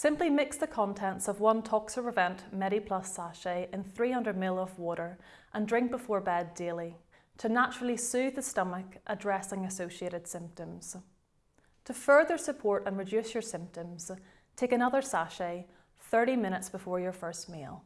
Simply mix the contents of one Toxaprevent MediPlus sachet in 300ml of water and drink before bed daily to naturally soothe the stomach, addressing associated symptoms. To further support and reduce your symptoms, take another sachet 30 minutes before your first meal.